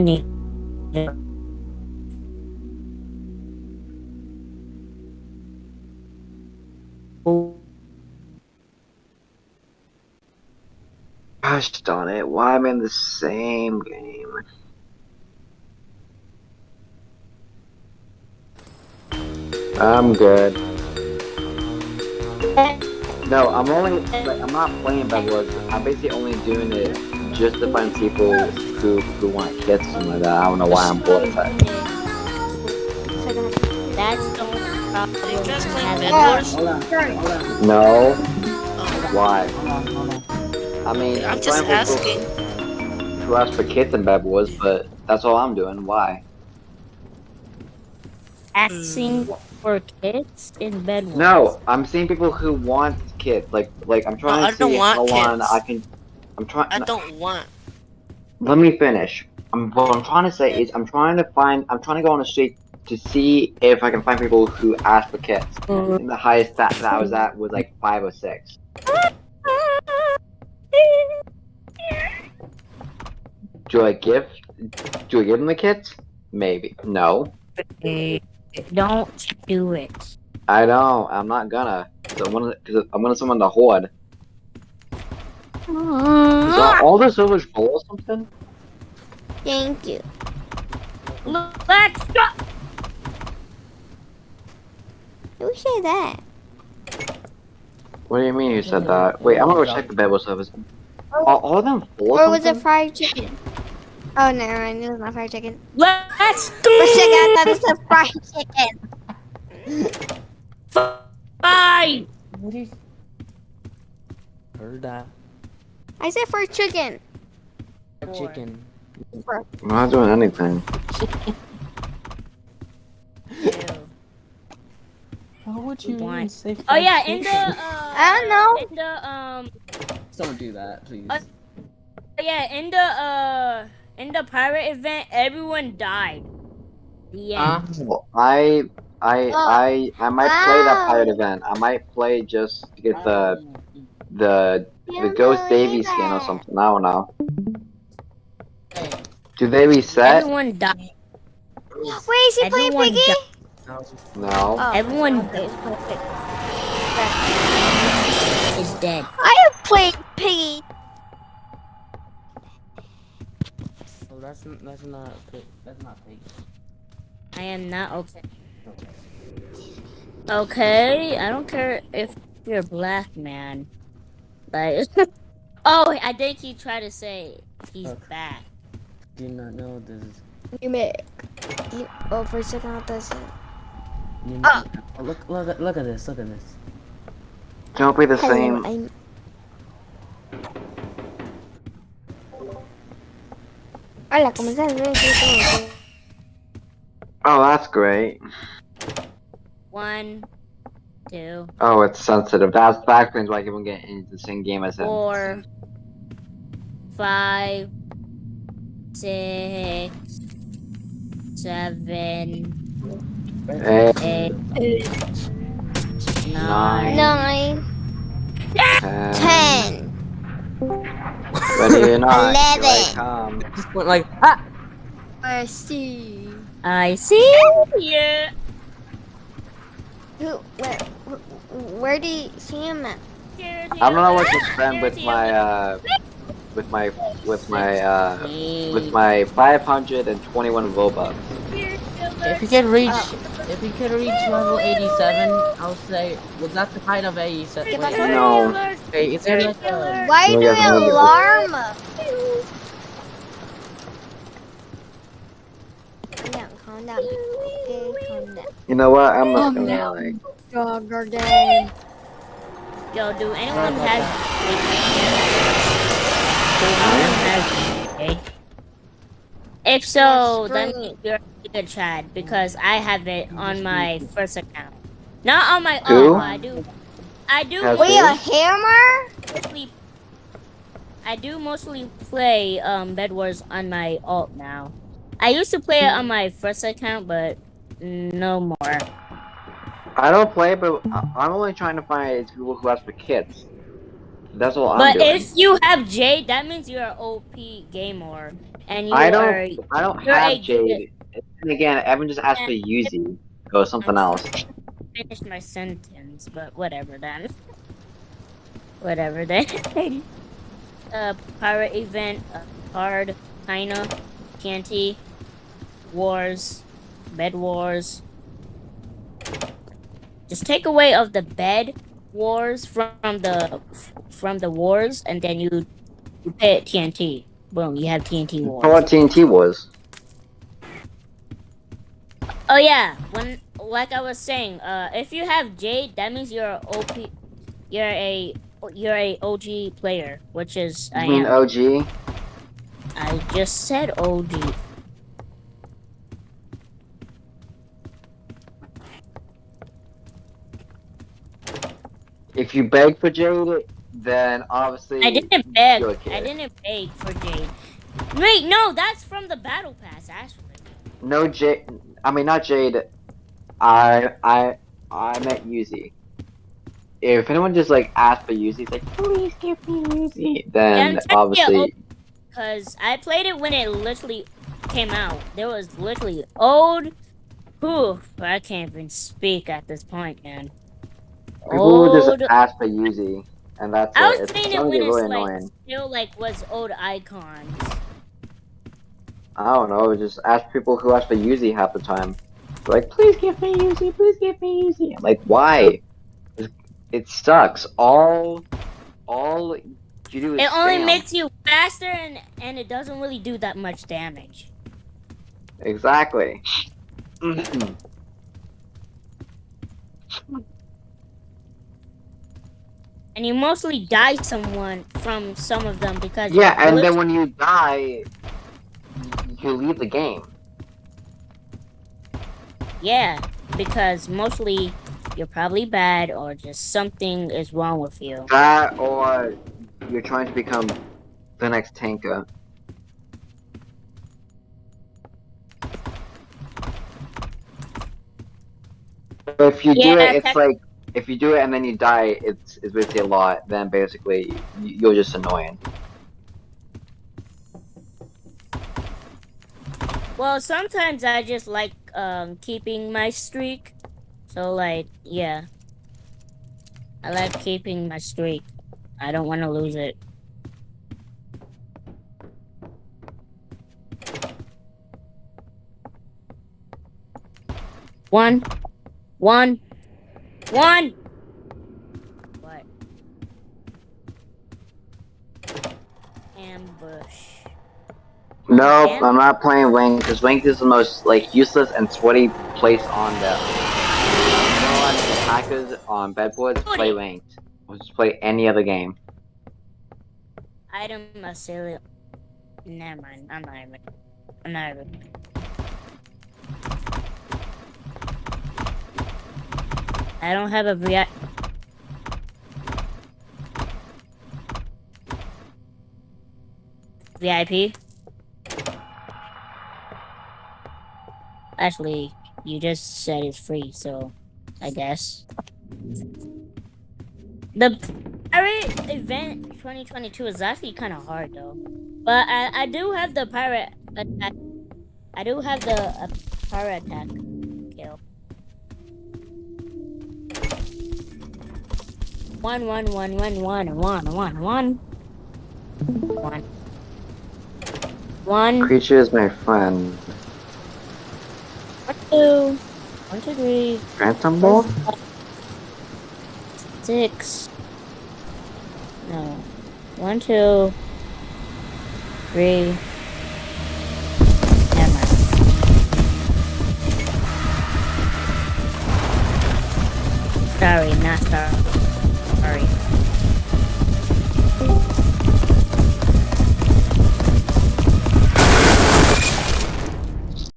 Need Gosh darn it, why am I in the same game? I'm good. No, I'm only, like, I'm not playing Bed Wars. I'm basically only doing it just to find people who, who want kits or something like that. I don't know why I'm bored of that. That's the only problem. Are you guys playing Bed Wars? Hold on, hold on, No, Oh, why? hold on. I mean, I'm just trying to asking. Who ask for kits in Bed Wars, but that's all I'm doing. Why? Asking hmm. For kits in bed. Wars. No, I'm seeing people who want kits. Like, like I'm trying I to don't see want how long kids. I can. I'm trying. I don't want. Let me finish. I'm, what I'm trying to say is I'm trying to find. I'm trying to go on the street to see if I can find people who ask for kits. And the highest stat that I was at was like five or six. Do I give? Do I give them the kits? Maybe. No. Don't do it. I don't. I'm not gonna. Cause I'm gonna. Cause I'm gonna summon the horde. Is that all the servers full or something? Thank you. Let's go. Who said that? What do you mean you said that? Wait, I'm gonna go check the Bedwars servers. Are all of them full or Or was it something? fried chicken? Oh, never mind. It was not fried chicken. Let's For a second, I thought it said fried chicken. five. What is? Heard that. I said fried chicken. Fried Chicken. I'm not doing anything. Why would you One. even say? Oh yeah, in the uh, I don't know. in the um, Don't do that, please. Uh, yeah, in the uh, in the pirate event, everyone died. Yeah. end. Ah, I, I, Oh. I, I might play that pirate event. I might play just to get the, the, the Ghost believe Davy skin or something. I don't know. hey, Do they reset? Everyone died. Wait, is he playing Piggy? died. No. Oh. Everyone is dead. I am playing Piggy. Well, that's that's not pig. That's not pig. I am not okay. Okay, I don't care if you're black, man. Like, oh, I think he tried to say he's Okay. back. Did not know this. is- You make. You, oh, for a second, I thought it said. You oh, look, look, at- look at this. Look at this. Don't be the Hello, same. I'm. Hola, ¿cómo estás? Bien, sí, todo bien. Oh, that's great. One, two, Oh, it's sensitive. That's that explains why I keep on getting into the same game as him. four, five, six, seven, Eight, eight, nine. Nine, ten, ten. Ready or not, here I Eleven. come. Just went like ah. I see. I see you. Who? Where? Where do you see him at? I don't know what to spend with my uh, with my with my uh, with my 521 Robux. If you can reach, if he could reach level 87, I'll say, was that the height of 87? Wait, No. okay, is there like a, Why No, do you have no you idea. alarm? Calm down, calm down. Okay, calm down. You know what? I'm not Calm gonna down. like. Dog game. Yo, do anyone Sorry about has? Anyone has? If so, then you're a good Chad because I have it on my first account, not on my Who? own. but I do. I do. Has Wait, a hammer? mostly. I do mostly play um Bed Wars on my alt now. I used to play it on my first account, but no more. I don't play, but I- I'm only trying to find people who ask for kits. That's all I'm But doing. if you have Jade, that means you're an OP gamer, and you I don't. are. I don't have Jade. And again, Evan just asked for Yuzi or something else. Finish my sentence, but whatever then. whatever then. uh, pirate event, uh, card, kinda, TNT, wars, bed wars. Just take away of the bed wars from the from the wars, and then you you pay it TNT. Boom, you have TNT wars. For what TNT wars. Oh yeah, when like I was saying, uh, if you have Jade, that means you're a OP, you're a you're a OG player, which is I You mean am. OG? I just said OG. If you beg for Jade, then obviously. I didn't beg. I didn't beg for Jade. Wait, no, that's from the battle pass actually. No Jade. I mean, not Jade. I I I met Yuzi. If anyone just like asked for Yuzi, like please give me Yuzi, then Yeah, I'm trying to get obviously Cause I played it when it literally came out. There was literally old. Whew, I can't even speak at this point, man. people would Old just ask for Yuzi, and that's I it. was It's saying it gonna when get it's really like annoying. still like was old icons. I don't know. Just ask people who ask for Yuzi half the time. They're like, please give me Yuzi, please give me Yuzi. I'm like, why? It- It sucks. All, all you do is It only spam. makes you faster and and it doesn't really do that much damage. Exactly. And you mostly die someone from some of them because yeah, and then when you die, you leave the game. yeah, because mostly you're probably bad or just something is wrong with you. That or you're trying to become the next tanker. But if you do it, it's like if you do it and then you die, it's it's basically a lot. Then basically you're just annoying. Well, sometimes I just like um keeping my streak. So like, yeah. I like keeping my streak. I don't want to lose it. One. One. One. What? Ambush. Nope, And- I'm not playing Wing because Wing is the most like useless and sweaty place on the. You know, on the hackers on Bedwars play Wing. Or just play any other game. Item Asylum. Never mind. I'm not even. I'm not even. I don't have a VI. VIP. Actually, you just said it's free, so I guess. The pirate event 2022 is actually kind of hard though. But I, I do have the pirate attack. I do have the uh, pirate attack One, one, one, one, one, one, one, one. One. One, Creature is my friend. one, two, one, two, three, Phantom Ball? six. No. One, two, three. Sorry, not. Sorry.